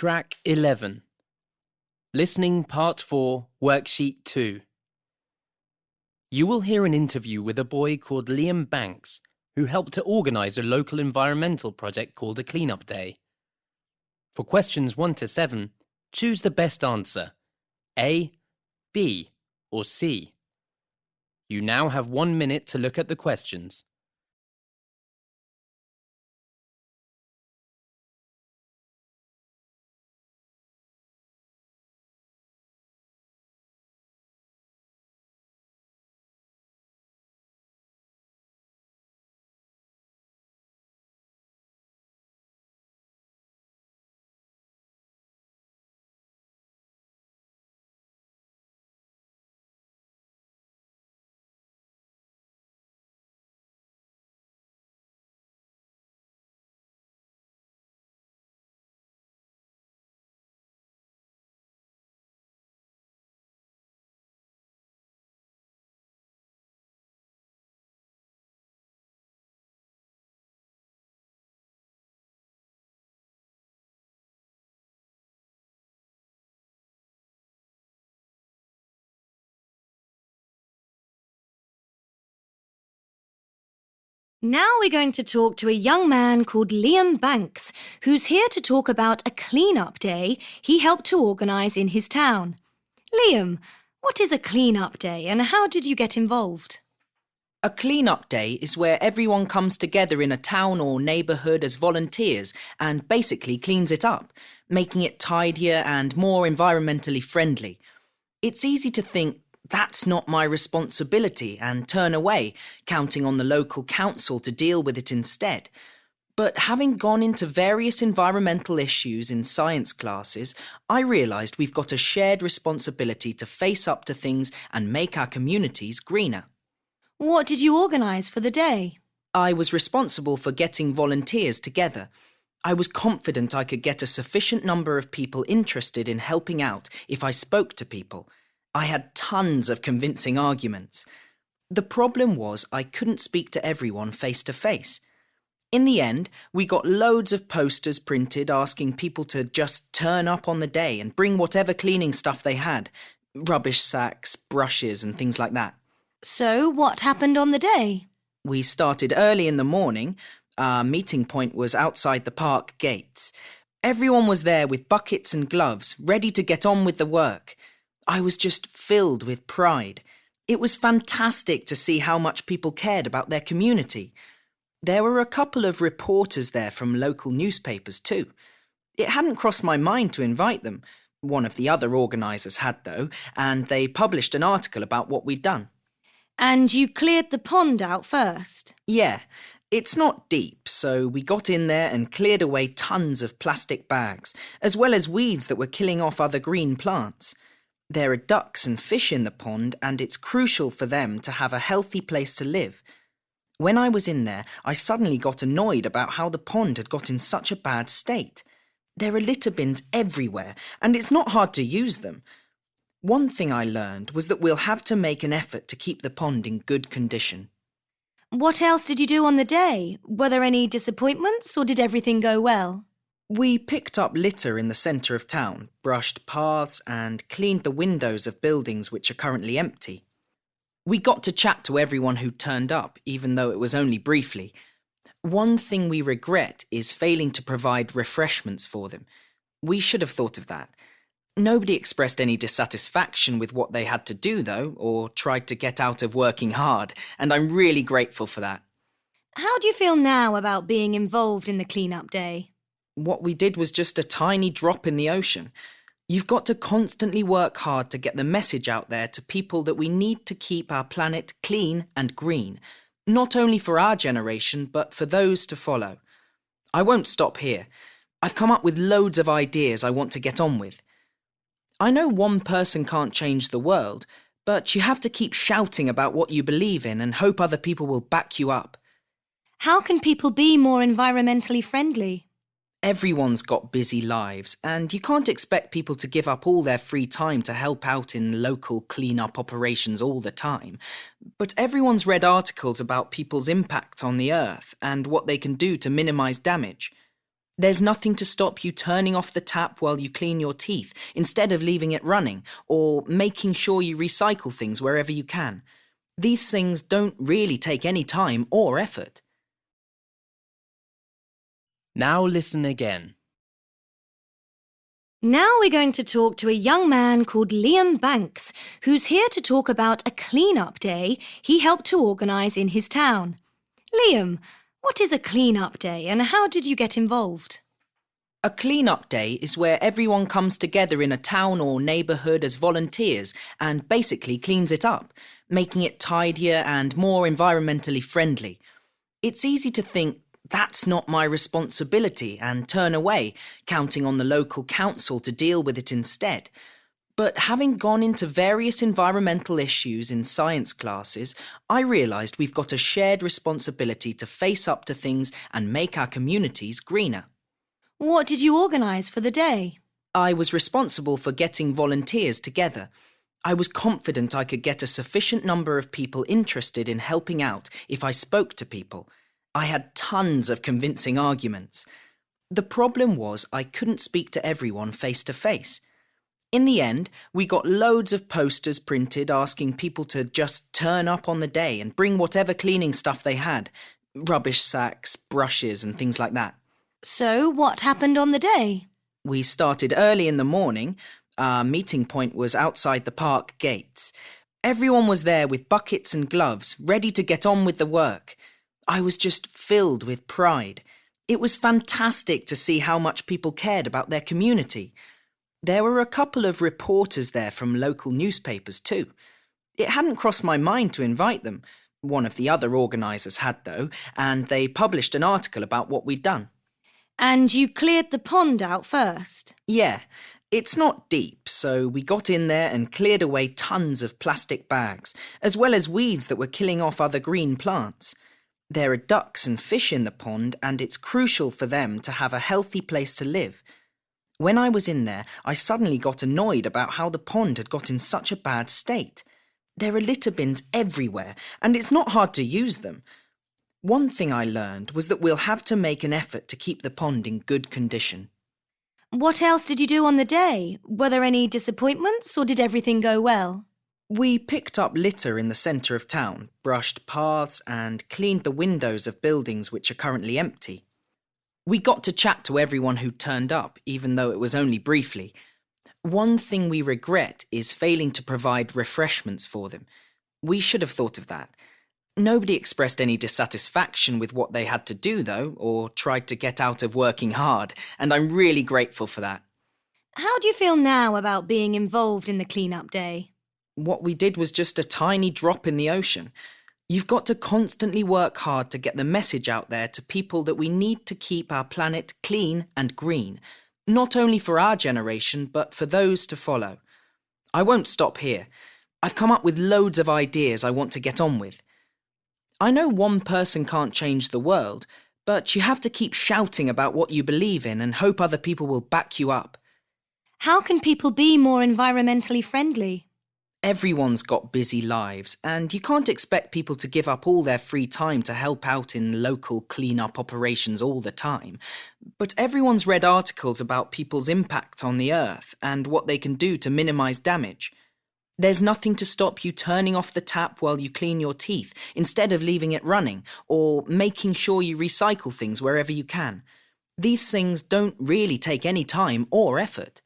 Track 11. Listening Part 4, Worksheet 2. You will hear an interview with a boy called Liam Banks, who helped to organise a local environmental project called a Cleanup Day. For questions 1 to 7, choose the best answer A, B, or C. You now have one minute to look at the questions. Now we're going to talk to a young man called Liam Banks, who's here to talk about a clean-up day he helped to organise in his town. Liam, what is a clean-up day and how did you get involved? A clean-up day is where everyone comes together in a town or neighbourhood as volunteers and basically cleans it up, making it tidier and more environmentally friendly. It's easy to think that's not my responsibility and turn away, counting on the local council to deal with it instead. But having gone into various environmental issues in science classes, I realised we've got a shared responsibility to face up to things and make our communities greener. What did you organise for the day? I was responsible for getting volunteers together. I was confident I could get a sufficient number of people interested in helping out if I spoke to people. I had tons of convincing arguments. The problem was I couldn't speak to everyone face to face. In the end, we got loads of posters printed asking people to just turn up on the day and bring whatever cleaning stuff they had rubbish sacks, brushes, and things like that. So, what happened on the day? We started early in the morning. Our meeting point was outside the park gates. Everyone was there with buckets and gloves, ready to get on with the work. I was just filled with pride. It was fantastic to see how much people cared about their community. There were a couple of reporters there from local newspapers too. It hadn't crossed my mind to invite them. One of the other organisers had, though, and they published an article about what we'd done. And you cleared the pond out first? Yeah, it's not deep, so we got in there and cleared away tons of plastic bags, as well as weeds that were killing off other green plants. There are ducks and fish in the pond, and it's crucial for them to have a healthy place to live. When I was in there, I suddenly got annoyed about how the pond had got in such a bad state. There are litter bins everywhere, and it's not hard to use them. One thing I learned was that we'll have to make an effort to keep the pond in good condition. What else did you do on the day? Were there any disappointments, or did everything go well? We picked up litter in the centre of town, brushed paths, and cleaned the windows of buildings which are currently empty. We got to chat to everyone who turned up, even though it was only briefly. One thing we regret is failing to provide refreshments for them. We should have thought of that. Nobody expressed any dissatisfaction with what they had to do, though, or tried to get out of working hard, and I'm really grateful for that. How do you feel now about being involved in the clean-up day? What we did was just a tiny drop in the ocean. You've got to constantly work hard to get the message out there to people that we need to keep our planet clean and green, not only for our generation, but for those to follow. I won't stop here. I've come up with loads of ideas I want to get on with. I know one person can't change the world, but you have to keep shouting about what you believe in and hope other people will back you up. How can people be more environmentally friendly? Everyone's got busy lives, and you can't expect people to give up all their free time to help out in local clean-up operations all the time. But everyone's read articles about people's impact on the earth and what they can do to minimise damage. There's nothing to stop you turning off the tap while you clean your teeth instead of leaving it running or making sure you recycle things wherever you can. These things don't really take any time or effort. Now listen again. Now we're going to talk to a young man called Liam Banks, who's here to talk about a clean-up day he helped to organise in his town. Liam, what is a clean-up day and how did you get involved? A clean-up day is where everyone comes together in a town or neighbourhood as volunteers and basically cleans it up, making it tidier and more environmentally friendly. It's easy to think that's not my responsibility and turn away, counting on the local council to deal with it instead. But having gone into various environmental issues in science classes, I realised we've got a shared responsibility to face up to things and make our communities greener. What did you organise for the day? I was responsible for getting volunteers together. I was confident I could get a sufficient number of people interested in helping out if I spoke to people. I had tons of convincing arguments. The problem was I couldn't speak to everyone face to face. In the end, we got loads of posters printed asking people to just turn up on the day and bring whatever cleaning stuff they had rubbish sacks, brushes, and things like that. So, what happened on the day? We started early in the morning. Our meeting point was outside the park gates. Everyone was there with buckets and gloves, ready to get on with the work. I was just filled with pride. It was fantastic to see how much people cared about their community. There were a couple of reporters there from local newspapers, too. It hadn't crossed my mind to invite them. One of the other organisers had, though, and they published an article about what we'd done. And you cleared the pond out first? Yeah, it's not deep, so we got in there and cleared away tons of plastic bags, as well as weeds that were killing off other green plants. There are ducks and fish in the pond, and it's crucial for them to have a healthy place to live. When I was in there, I suddenly got annoyed about how the pond had got in such a bad state. There are litter bins everywhere, and it's not hard to use them. One thing I learned was that we'll have to make an effort to keep the pond in good condition. What else did you do on the day? Were there any disappointments, or did everything go well? We picked up litter in the centre of town, brushed paths, and cleaned the windows of buildings which are currently empty. We got to chat to everyone who turned up, even though it was only briefly. One thing we regret is failing to provide refreshments for them. We should have thought of that. Nobody expressed any dissatisfaction with what they had to do, though, or tried to get out of working hard, and I'm really grateful for that. How do you feel now about being involved in the clean-up day? What we did was just a tiny drop in the ocean. You've got to constantly work hard to get the message out there to people that we need to keep our planet clean and green, not only for our generation, but for those to follow. I won't stop here. I've come up with loads of ideas I want to get on with. I know one person can't change the world, but you have to keep shouting about what you believe in and hope other people will back you up. How can people be more environmentally friendly? Everyone's got busy lives, and you can't expect people to give up all their free time to help out in local clean-up operations all the time. But everyone's read articles about people's impact on the earth and what they can do to minimise damage. There's nothing to stop you turning off the tap while you clean your teeth instead of leaving it running, or making sure you recycle things wherever you can. These things don't really take any time or effort.